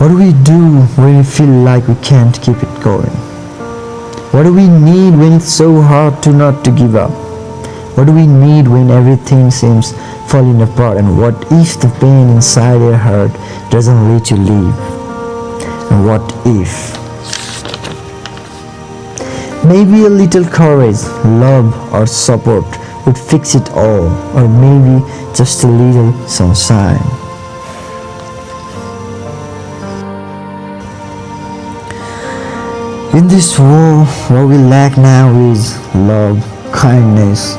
What do we do when we feel like we can't keep it going? What do we need when it's so hard to not to give up? What do we need when everything seems falling apart? And what if the pain inside your heart doesn't let you leave? And what if? Maybe a little courage, love or support would fix it all or maybe just a little sunshine. In this world, what we lack now is love, kindness,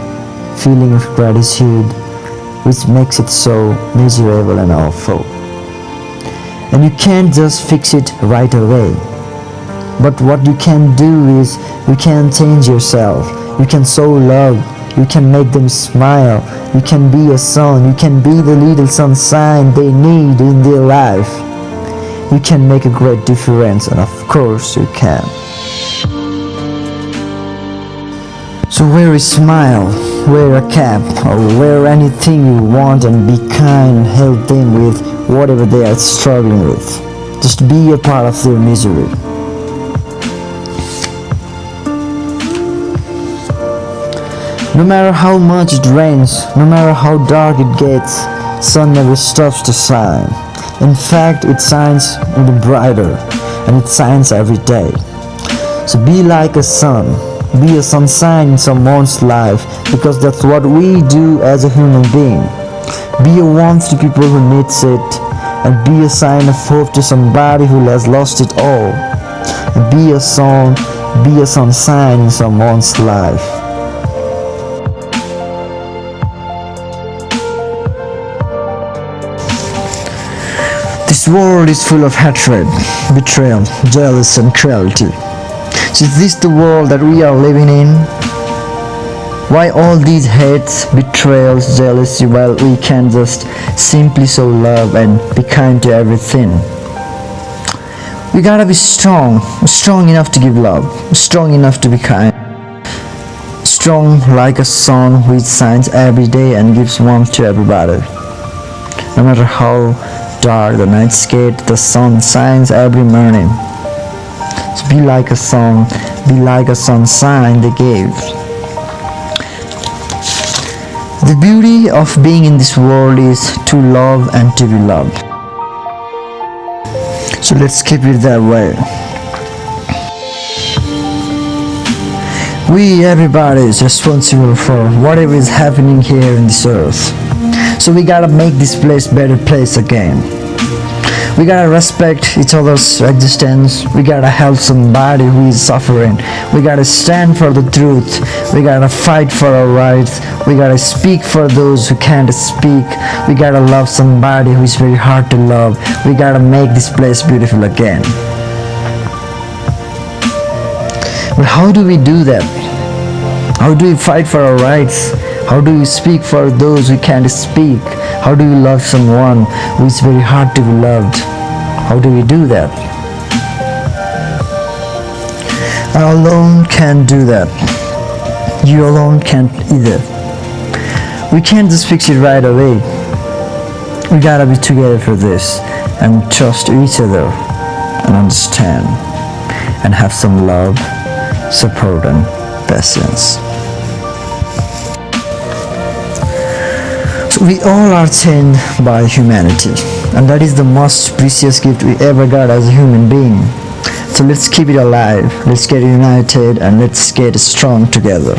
feeling of gratitude, which makes it so miserable and awful. And you can't just fix it right away. But what you can do is, you can change yourself. You can show love. You can make them smile. You can be a son. You can be the little sunshine they need in their life. You can make a great difference and of course you can. So wear a smile, wear a cap, or wear anything you want and be kind, help them with whatever they are struggling with. Just be a part of their misery. No matter how much it rains, no matter how dark it gets, sun never stops to shine. In fact, it shines even brighter, and it shines every day. So be like a sun, be a sunshine in someone's life, because that's what we do as a human being. Be a warmth to people who needs it, and be a sign of hope to somebody who has lost it all. Be a song, be a sunshine in someone's life. This world is full of hatred, betrayal, jealousy and cruelty. So is this the world that we are living in? Why all these hates, betrayals, jealousy while we can just simply show love and be kind to everything? We gotta be strong, strong enough to give love, strong enough to be kind. Strong like a sun which shines every day and gives warmth to everybody. No matter how dark the nights get, the sun shines every morning. So be like a sun, be like a sun sign they gave. The beauty of being in this world is to love and to be loved. So let's keep it that way. We, everybody, is responsible for whatever is happening here in this earth. So we gotta make this place better place again. We gotta respect each other's existence. We gotta help somebody who is suffering. We gotta stand for the truth. We gotta fight for our rights. We gotta speak for those who can't speak. We gotta love somebody who is very hard to love. We gotta make this place beautiful again. But how do we do that? How do we fight for our rights? How do we speak for those who can't speak? How do we love someone who is very hard to be loved? How do we do that? I alone can't do that. You alone can't either. We can't just fix it right away. We gotta be together for this and trust each other and understand and have some love, support and patience. We all are chained by humanity and that is the most precious gift we ever got as a human being. So let's keep it alive, let's get united and let's get strong together.